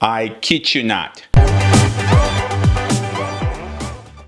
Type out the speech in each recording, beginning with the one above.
I kid you not.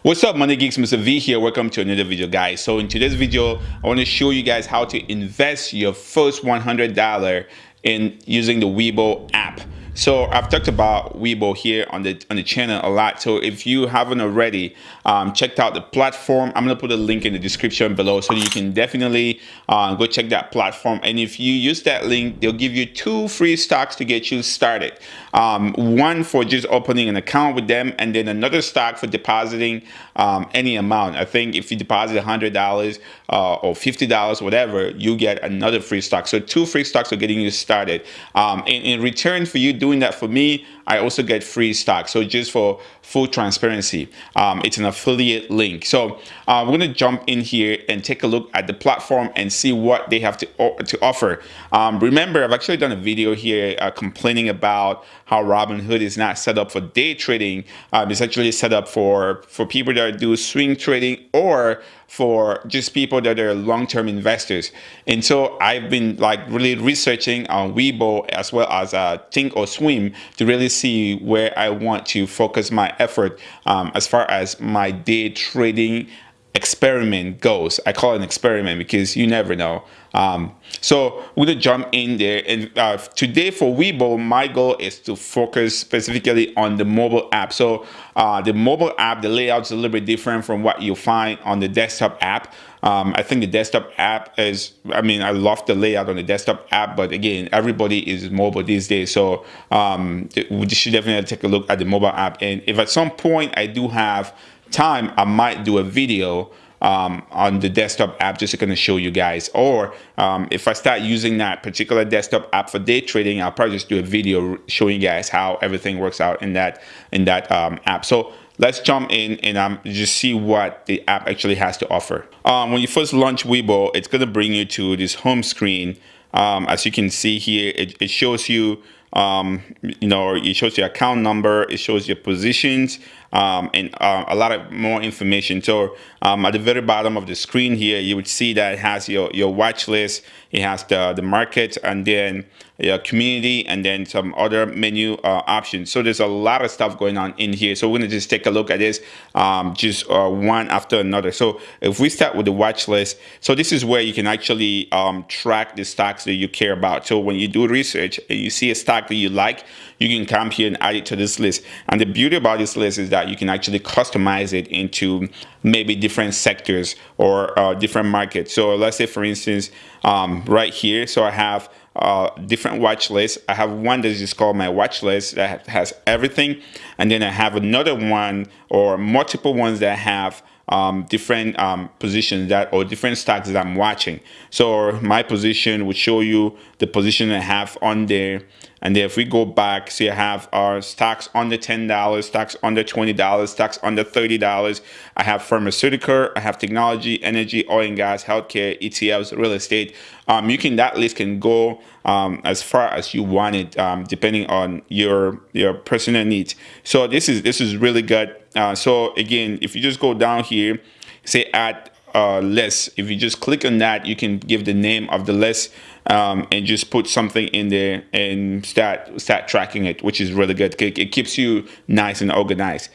What's up money geeks Mr. V here welcome to another video guys so in today's video I want to show you guys how to invest your first $100 in using the Webull app so I've talked about Webull here on the on the channel a lot. So if you haven't already um, checked out the platform, I'm gonna put a link in the description below so you can definitely uh, go check that platform. And if you use that link, they'll give you two free stocks to get you started. Um, one for just opening an account with them, and then another stock for depositing um, any amount. I think if you deposit $100 uh, or $50, whatever, you get another free stock. So two free stocks are getting you started. Um, in, in return for you doing that for me, I also get free stock. So just for full transparency, um, it's an affiliate link. So uh, we're gonna jump in here and take a look at the platform and see what they have to, to offer. Um, remember, I've actually done a video here uh, complaining about how Robinhood is not set up for day trading. Um, it's actually set up for, for people that do swing trading or for just people that are long-term investors. And so I've been like really researching on Webull as well as uh, Think or Swim to really see where I want to focus my effort um, as far as my day trading experiment goes. I call it an experiment because you never know. Um, so we're gonna jump in there and uh, today for Webull, my goal is to focus specifically on the mobile app. So uh, the mobile app, the layout is a little bit different from what you find on the desktop app. Um, I think the desktop app is, I mean, I love the layout on the desktop app, but again, everybody is mobile these days. So um, we should definitely take a look at the mobile app. And if at some point I do have time, I might do a video um, on the desktop app just to kind of show you guys. Or um, if I start using that particular desktop app for day trading, I'll probably just do a video showing you guys how everything works out in that in that um, app. So let's jump in and um, just see what the app actually has to offer. Um, when you first launch Webull, it's going to bring you to this home screen. Um, as you can see here, it, it shows you um, you know, it shows your account number, it shows your positions, um, and uh, a lot of more information. So um, at the very bottom of the screen here, you would see that it has your, your watch list, it has the, the market, and then your community, and then some other menu uh, options. So there's a lot of stuff going on in here. So we're gonna just take a look at this um, just uh, one after another. So if we start with the watch list, so this is where you can actually um, track the stocks that you care about. So when you do research and you see a stock that you like, you can come here and add it to this list. And the beauty about this list is that you can actually customize it into maybe different sectors or uh, different markets. So let's say, for instance, um, right here, so I have uh, different watch lists. I have one that is called my watch list that has everything. And then I have another one or multiple ones that have um, different um, positions that or different stocks that I'm watching. So my position would show you the position I have on there. And then if we go back, see I have our stocks under $10, stocks under $20, stocks under $30. I have pharmaceutical, I have technology, energy, oil and gas, healthcare, ETFs, real estate. Um, you can, that list can go um, as far as you want it, um, depending on your, your personal needs. So this is, this is really good. Uh, so again, if you just go down here, say add uh, list, if you just click on that, you can give the name of the list um, and just put something in there and start start tracking it, which is really good. It keeps you nice and organized.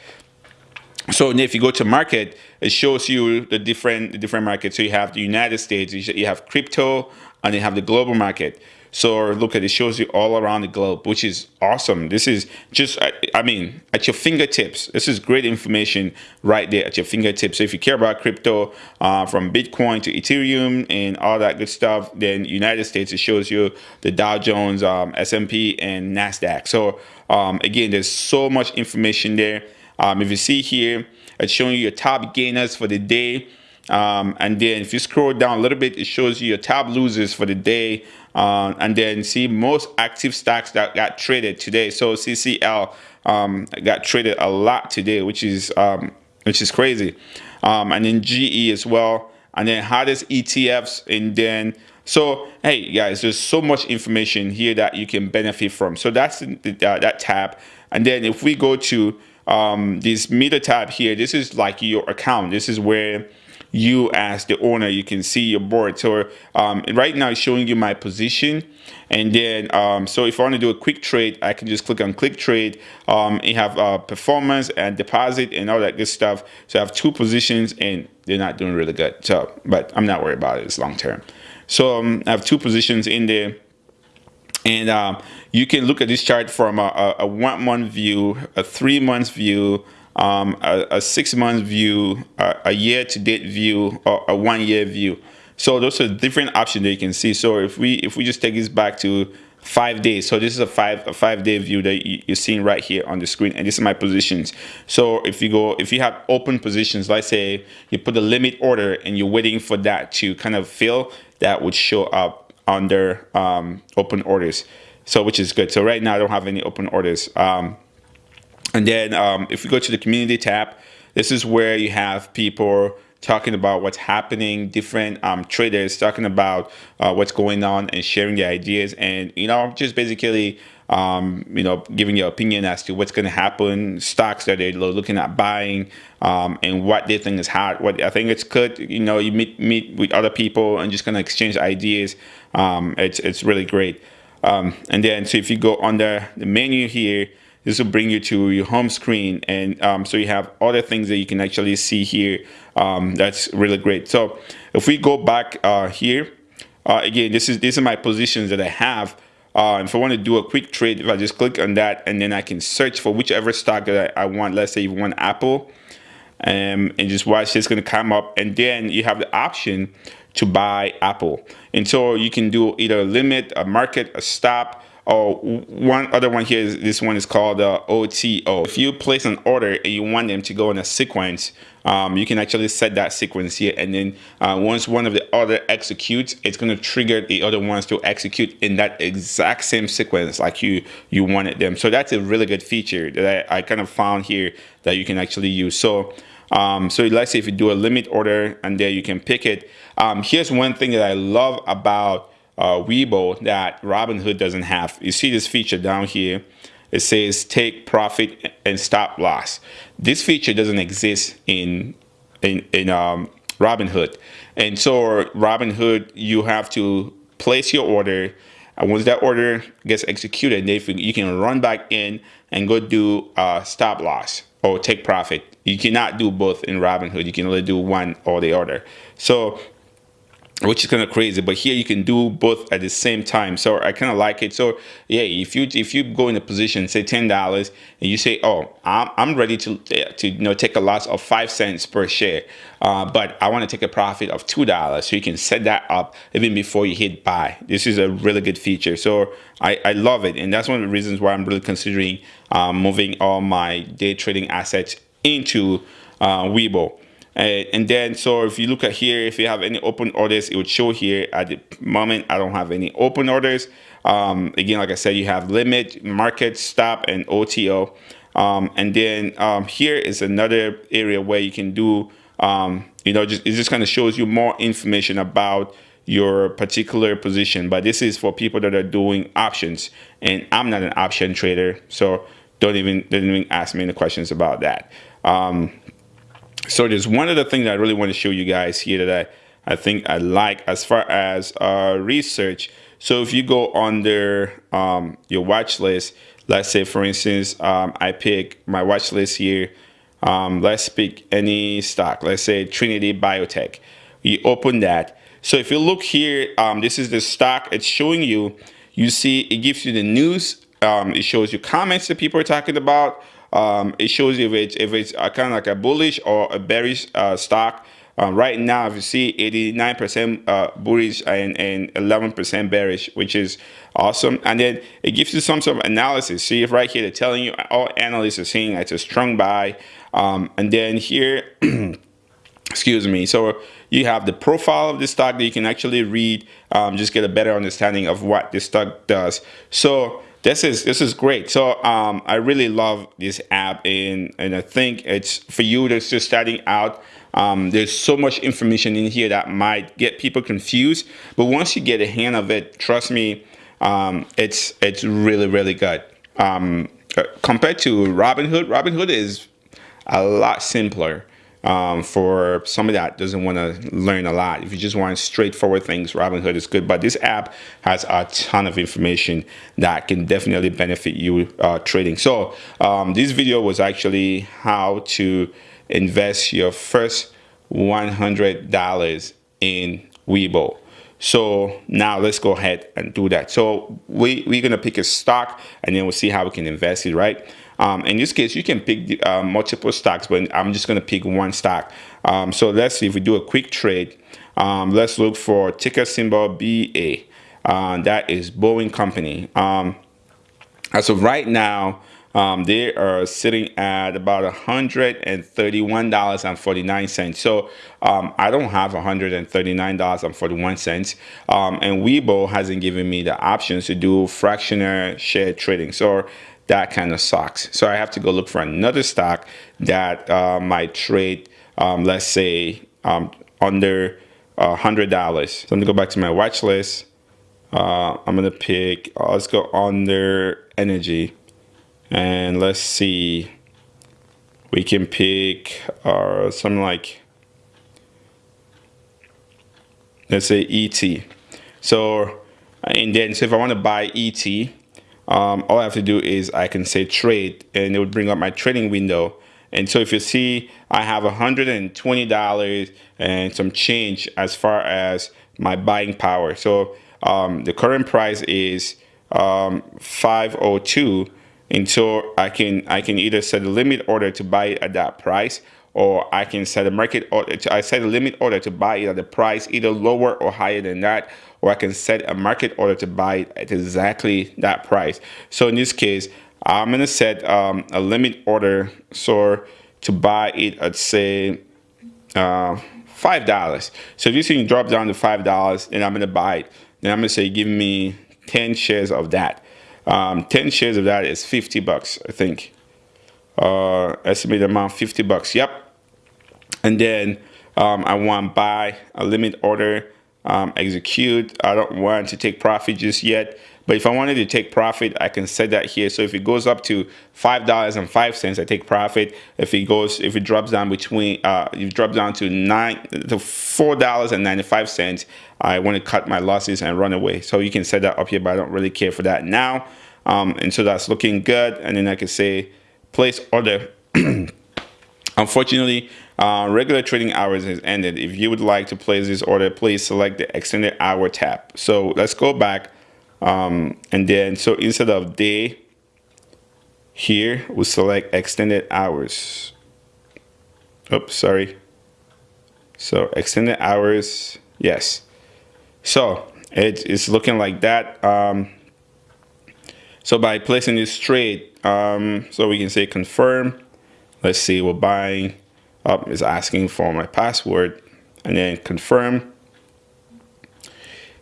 So if you go to market, it shows you the different the different markets. So you have the United States, you have crypto, and you have the global market. So look at it, shows you all around the globe, which is awesome. This is just, I mean, at your fingertips. This is great information right there at your fingertips. So if you care about crypto, uh, from Bitcoin to Ethereum and all that good stuff, then United States, it shows you the Dow Jones, um, S&P and NASDAQ. So um, again, there's so much information there. Um, if you see here, it's showing you your top gainers for the day. Um, and then if you scroll down a little bit, it shows you your top losers for the day. Uh, and then see most active stocks that got traded today. So CCL um, got traded a lot today, which is um, which is crazy. Um, and then GE as well. And then hottest ETFs. And then so hey guys, there's so much information here that you can benefit from. So that's the, uh, that tab. And then if we go to um, this meter tab here, this is like your account. This is where you as the owner you can see your board. So um, right now it's showing you my position. And then um, so if I want to do a quick trade I can just click on click trade. Um, you have uh, performance and deposit and all that good stuff. So I have two positions and they're not doing really good. So but I'm not worried about it it's long term. So um, I have two positions in there. And um, you can look at this chart from a, a, one month view a three months view um, a, a, six month view, a, a, year to date view, or a one year view. So those are different options that you can see. So if we if we just take this back to five days, so this is a five a five day view that you're seeing right here on the screen, and this is my positions. So if you go if you have open positions, let's say you put a limit order and you're waiting for that to kind of fill, that would show up under um, open orders. So which is good. So right now I don't have any open orders. Um, and then um, if we go to the community tab, this is where you have people talking about what's happening, different um, traders talking about uh, what's going on and sharing their ideas and, you know, just basically, um, you know, giving your opinion as to what's going to happen, stocks that they're looking at buying um, and what they think is hot. What I think it's good, you know, you meet, meet with other people and just kind of exchange ideas. Um, it's, it's really great. Um, and then, so if you go under the menu here, this will bring you to your home screen. And um, so you have other things that you can actually see here. Um, that's really great. So if we go back uh, here, uh, again, this is these are my positions that I have. Uh, if I want to do a quick trade, if I just click on that and then I can search for whichever stock that I, I want, let's say you want Apple, um, and just watch it's going to come up. And then you have the option to buy Apple. And so you can do either a limit, a market, a stop, Oh, one other one here is this one is called uh, OTO. If you place an order and you want them to go in a sequence, um, you can actually set that sequence here. And then uh, once one of the other executes, it's going to trigger the other ones to execute in that exact same sequence like you, you wanted them. So that's a really good feature that I, I kind of found here that you can actually use. So um, so let's say if you do a limit order and there you can pick it. Um, here's one thing that I love about uh, Webull that Robinhood doesn't have. You see this feature down here. It says take profit and stop loss. This feature doesn't exist in in, in um, Robinhood. And so Robinhood, you have to place your order. And once that order gets executed, you can run back in and go do uh, stop loss or take profit. You cannot do both in Robinhood. You can only do one or the other. So which is kind of crazy but here you can do both at the same time. So i kind of like it. So yeah if you if you go in a position say ten dollars and you say oh i'm, I'm ready to to you know take a loss of five cents per share uh, but i want to take a profit of two dollars so you can set that up even before you hit buy. This is a really good feature. So i i love it and that's one of the reasons why i'm really considering um, moving all my day trading assets into uh, Webull. Uh, and then, so if you look at here, if you have any open orders, it would show here at the moment, I don't have any open orders. Um, again, like I said, you have limit, market, stop, and OTO. Um, and then um, here is another area where you can do, um, you know, just, it just kind of shows you more information about your particular position. But this is for people that are doing options. And I'm not an option trader, so don't even, don't even ask me any questions about that. So there's one other thing that I really want to show you guys here that I, I think I like as far as uh, research. So if you go under um, your watch list, let's say for instance, um, I pick my watch list here. Um, let's pick any stock, let's say Trinity Biotech. You open that. So if you look here, um, this is the stock it's showing you. You see it gives you the news. Um, it shows you comments that people are talking about um, it shows you if it's, if it's uh, kind of like a bullish or a bearish uh, stock. Uh, right now, if you see 89% uh, bullish and, and 11% bearish, which is awesome. And then it gives you some sort of analysis. See if right here, they're telling you all analysts are saying it's a strong buy. Um, and then here, excuse me. So you have the profile of the stock that you can actually read, um, just get a better understanding of what the stock does. So this is this is great. So um, I really love this app, and and I think it's for you that's just starting out. Um, there's so much information in here that might get people confused, but once you get a hand of it, trust me, um, it's it's really really good. Um, uh, compared to Robinhood, Robinhood is a lot simpler. Um, for somebody that doesn't want to learn a lot. If you just want straightforward things, Robinhood is good. But this app has a ton of information that can definitely benefit you uh, trading. So um, this video was actually how to invest your first $100 in Webull. So now let's go ahead and do that. So we, we're going to pick a stock and then we'll see how we can invest it, right? Um, in this case, you can pick uh, multiple stocks, but I'm just going to pick one stock. Um, so let's see if we do a quick trade. Um, let's look for ticker symbol BA. Uh, that is Boeing Company. Um, as of right now, um, they are sitting at about $131.49. So um, I don't have $139.41. Um, and Webull hasn't given me the options to do fractional share trading. So that kind of sucks. So I have to go look for another stock that uh, might trade, um, let's say, um, under uh, $100. So I'm gonna go back to my watch list. Uh, I'm gonna pick, uh, let's go under energy and let's see we can pick uh, something like let's say ET so and then so if I want to buy ET um, all I have to do is I can say trade and it would bring up my trading window. And so if you see I have $120 and some change as far as my buying power. So um, the current price is um, 502 and so I can I can either set a limit order to buy at that price or I can set a market order to, I set a limit order to buy it at the price either lower or higher than that or I can set a market order to buy it at exactly that price so in this case I'm gonna set um, a limit order so to buy it at say uh, five dollars so if you see drop down to five dollars then I'm gonna buy it then I'm gonna say give me 10 shares of that um, 10 shares of that is 50 bucks, I think. Uh, estimated amount 50 bucks. Yep. And then um, I want buy a limit order, um, execute. I don't want to take profit just yet. But if I wanted to take profit, I can set that here. So if it goes up to five dollars and five cents, I take profit. If it goes, if it drops down between, uh, if it drops down to nine to four dollars and ninety five cents, I want to cut my losses and run away. So you can set that up here, but I don't really care for that now. Um, and so that's looking good. And then I can say place order. Unfortunately, uh, regular trading hours has ended. If you would like to place this order, please select the extended hour tab. So let's go back um, and then, so instead of day, here we select extended hours. Oops, sorry. So extended hours, yes. So it is looking like that. Um, so by placing this trade, um, so we can say confirm. Let's see, we're buying up is asking for my password and then confirm.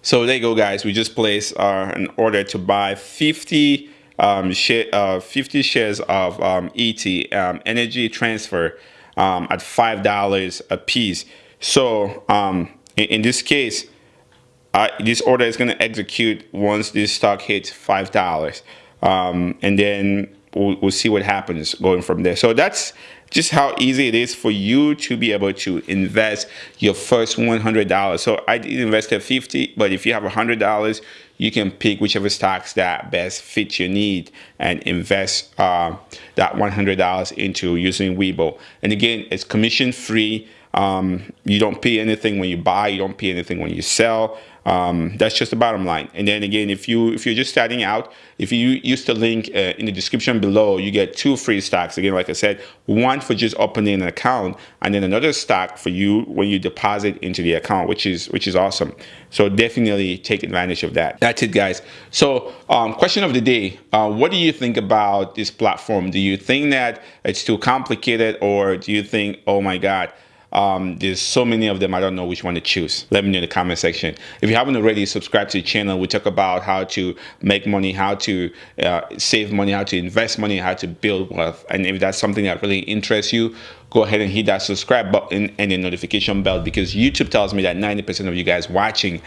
So there you go, guys. We just placed uh, an order to buy 50 um, share, uh, 50 shares of um, ET um, Energy Transfer um, at five dollars a piece. So um, in, in, this case, uh, this order is going to execute once this stock hits five dollars, um, and then we'll, we'll see what happens going from there. So that's just how easy it is for you to be able to invest your first $100. So I did invest at 50, but if you have $100, you can pick whichever stocks that best fit your need and invest uh, that $100 into using Webull. And again, it's commission free. Um, you don't pay anything when you buy, you don't pay anything when you sell. Um, that's just the bottom line. And then again, if you if you're just starting out, if you use the link uh, in the description below, you get two free stocks. Again, like I said, one for just opening an account, and then another stock for you when you deposit into the account, which is which is awesome. So definitely take advantage of that. That's it, guys. So um, question of the day: uh, What do you think about this platform? Do you think that it's too complicated, or do you think, oh my God? Um, there's so many of them, I don't know which one to choose. Let me know in the comment section. If you haven't already subscribed to the channel, we talk about how to make money, how to uh, save money, how to invest money, how to build wealth. And if that's something that really interests you, go ahead and hit that subscribe button and the notification bell because YouTube tells me that 90% of you guys watching